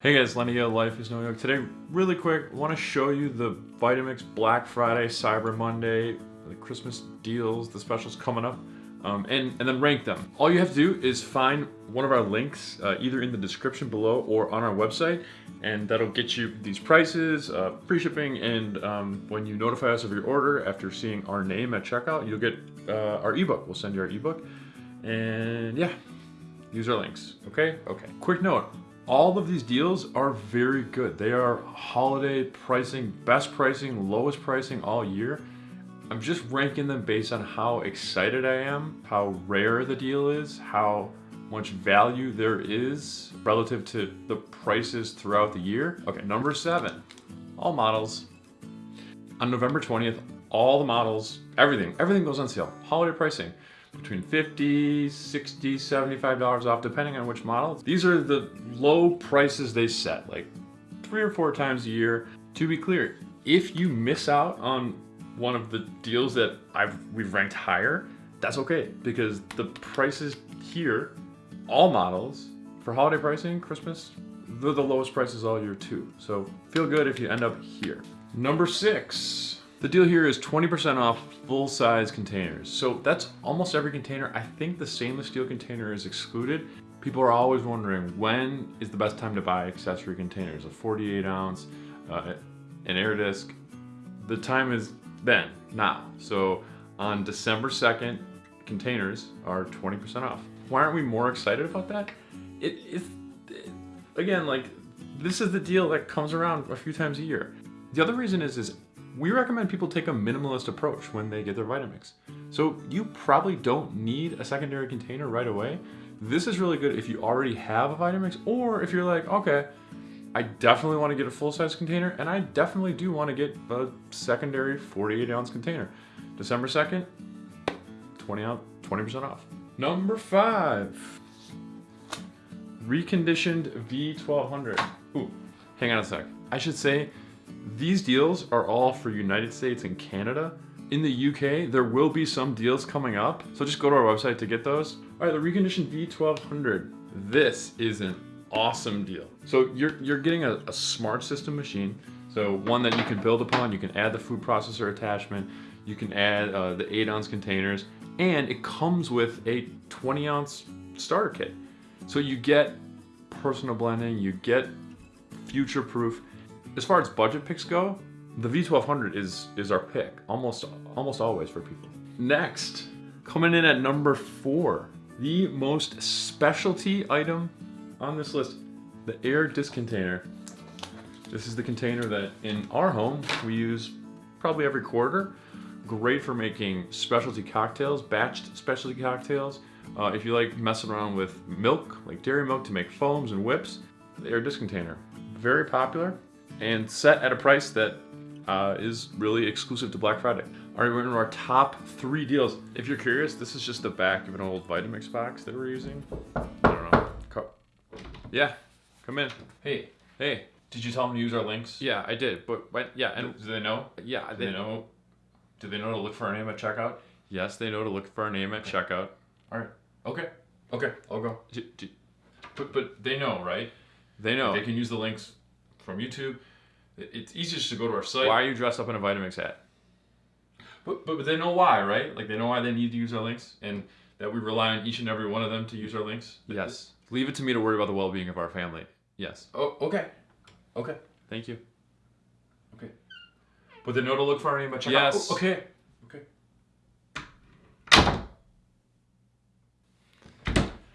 Hey guys, Lenny Gale, Life is No Yoke. Today, really quick, I want to show you the Vitamix Black Friday, Cyber Monday, the Christmas deals, the specials coming up, um, and, and then rank them. All you have to do is find one of our links, uh, either in the description below or on our website, and that'll get you these prices, uh, free shipping, and um, when you notify us of your order after seeing our name at checkout, you'll get uh, our ebook. We'll send you our ebook, and yeah, use our links, okay? Okay. Quick note, all of these deals are very good. They are holiday pricing, best pricing, lowest pricing all year. I'm just ranking them based on how excited I am, how rare the deal is, how much value there is relative to the prices throughout the year. Okay, number seven, all models. On November 20th, all the models, everything, everything goes on sale. Holiday pricing between 50, 60, 75 dollars off depending on which model. These are the low prices they set, like three or four times a year. To be clear, if you miss out on one of the deals that I've we've ranked higher, that's okay because the prices here, all models for holiday pricing, Christmas, they're the lowest prices all year too. So feel good if you end up here. Number six, the deal here is 20% off full-size containers. So that's almost every container. I think the stainless steel container is excluded. People are always wondering when is the best time to buy accessory containers, a 48 ounce, uh, an Aer disc. The time is then, now. So on December 2nd, containers are 20% off. Why aren't we more excited about that? It, it, it, again, like, this is the deal that comes around a few times a year. The other reason is, is we recommend people take a minimalist approach when they get their Vitamix. So you probably don't need a secondary container right away. This is really good if you already have a Vitamix or if you're like, okay, I definitely want to get a full-size container and I definitely do want to get a secondary 48 ounce container. December 2nd, 20 out, 20% off. Number five, reconditioned V1200. Ooh, hang on a sec. I should say these deals are all for United States and Canada. In the UK, there will be some deals coming up, so just go to our website to get those. All right, the reconditioned V1200. This is an awesome deal. So you're, you're getting a, a smart system machine, so one that you can build upon, you can add the food processor attachment, you can add uh, the 8 ounce containers, and it comes with a 20 ounce starter kit. So you get personal blending, you get future proof, as far as budget picks go, the V1200 is, is our pick, almost, almost always for people. Next, coming in at number four, the most specialty item on this list, the Aer disc container. This is the container that in our home we use probably every quarter. Great for making specialty cocktails, batched specialty cocktails. Uh, if you like messing around with milk, like dairy milk to make foams and whips, the Aer disc container. Very popular and set at a price that uh, is really exclusive to Black Friday. All right, we're into our top three deals. If you're curious, this is just the back of an old Vitamix box that we're using. I don't know. Co yeah, come in. Hey, hey. Did you tell them to use our links? Yeah, I did. But, but yeah, and do they know? Yeah, do they, they know. Do they know to look for our name at checkout? Yes, they know to look for our name at checkout. All right. Okay. Okay, I'll go. but but they know, right? They know. They can use the links from YouTube. It's easy just to go to our site. Why are you dressed up in a Vitamix hat? But, but, but they know why, right? Like they know why they need to use our links and that we rely on each and every one of them to use our links. Yes. Leave it to me to worry about the well-being of our family. Yes. Oh, okay. Okay. Thank you. Okay. But they know to look for our name at checkout. Yes. Oh, okay. Okay.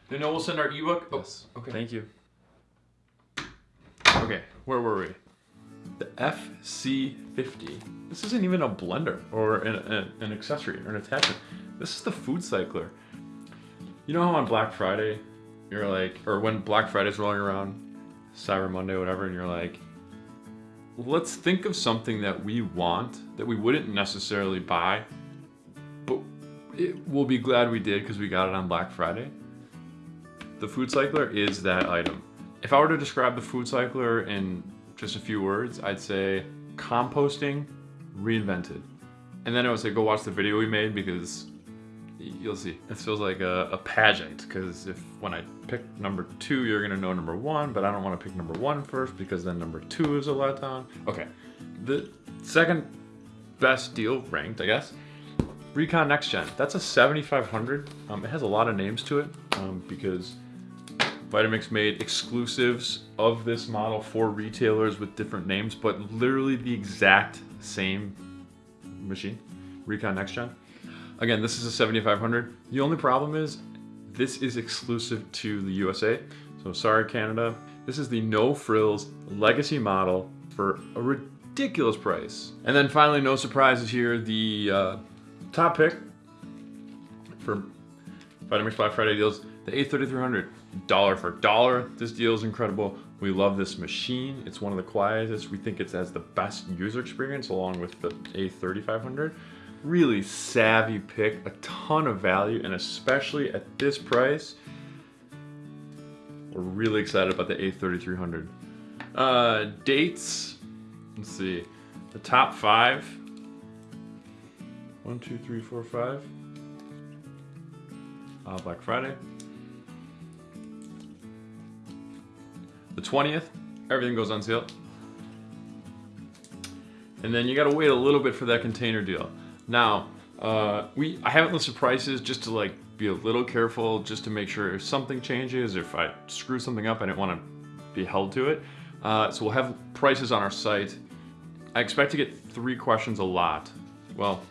They know we'll send our ebook. Oh, yes. Oh, okay. Thank you. Okay, where were we? The FC50. This isn't even a blender or an, an, accessory or an attachment. This is the food cycler. You know how on Black Friday, you're like, or when Black Friday's rolling around, Cyber Monday, whatever, and you're like, let's think of something that we want that we wouldn't necessarily buy, but it, we'll be glad we did because we got it on Black Friday. The food cycler is that item. If I were to describe the food cycler in just a few words, I'd say composting reinvented. And then I would say go watch the video we made because you'll see. This feels like a, a pageant because if when I pick number two, you're gonna know number one, but I don't want to pick number one first because then number two is a letdown. Okay, the second best deal ranked, I guess. Recon Next Gen. That's a 7500. Um, it has a lot of names to it um, because Vitamix made exclusives of this model for retailers with different names, but literally the exact same machine, Recon Next Gen. Again, this is a 7500. The only problem is this is exclusive to the USA. So sorry, Canada. This is the no frills legacy model for a ridiculous price. And then finally, no surprises here, the uh, top pick for Vitamix Black Friday deals, the A3300, dollar for dollar. This deal is incredible. We love this machine. It's one of the quietest. We think it has the best user experience along with the A3500. Really savvy pick, a ton of value, and especially at this price, we're really excited about the A3300. Uh, dates, let's see, the top five. One, two, three, four, five. Uh, Black Friday. 20th, everything goes on sale. And then you gotta wait a little bit for that container deal. Now, uh, we I haven't listed prices just to like be a little careful, just to make sure if something changes, if I screw something up, I didn't want to be held to it. Uh, so we'll have prices on our site. I expect to get three questions a lot. Well,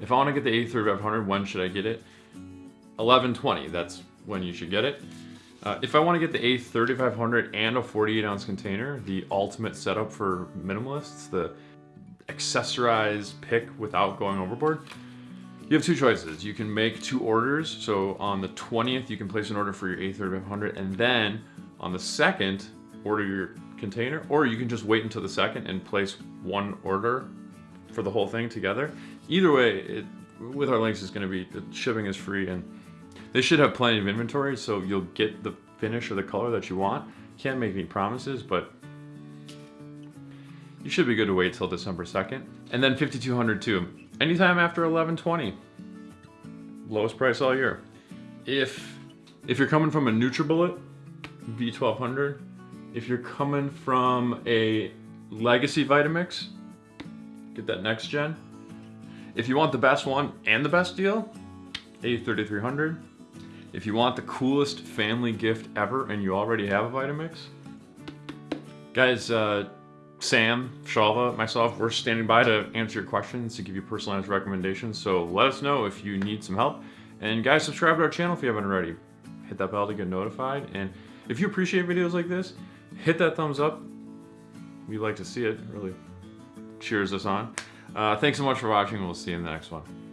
if I want to get the A3500, when should I get it? 1120, that's when you should get it. Uh, if I want to get the A3500 and a 48 ounce container, the ultimate setup for minimalists, the accessorized pick without going overboard, you have two choices. You can make two orders. So on the 20th, you can place an order for your A3500 and then on the 2nd, order your container, or you can just wait until the 2nd and place one order for the whole thing together. Either way, it, with our links, it's going to be, the shipping is free and they should have plenty of inventory, so you'll get the finish or the color that you want. Can't make any promises, but you should be good to wait till December 2nd. And then 5200 too. Anytime after 1120. Lowest price all year. If if you're coming from a NutriBullet V1200, if you're coming from a legacy Vitamix, get that next gen. If you want the best one and the best deal, A3300. If you want the coolest family gift ever and you already have a Vitamix, guys, uh, Sam, Shalva, myself, we're standing by to answer your questions, to give you personalized recommendations. So let us know if you need some help. And guys, subscribe to our channel if you haven't already. Hit that bell to get notified. And if you appreciate videos like this, hit that thumbs up. We like to see it. it really cheers us on. Uh, thanks so much for watching. We'll see you in the next one.